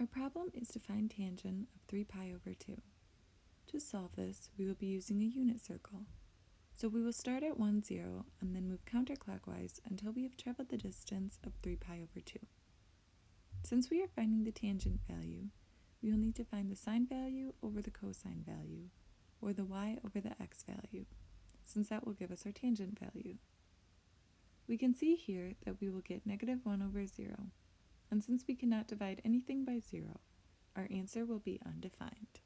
Our problem is to find tangent of 3 pi over 2. To solve this, we will be using a unit circle. So we will start at 1, 0, and then move counterclockwise until we have traveled the distance of 3 pi over 2. Since we are finding the tangent value, we will need to find the sine value over the cosine value, or the y over the x value, since that will give us our tangent value. We can see here that we will get negative 1 over 0, and since we cannot divide anything by 0, our answer will be undefined.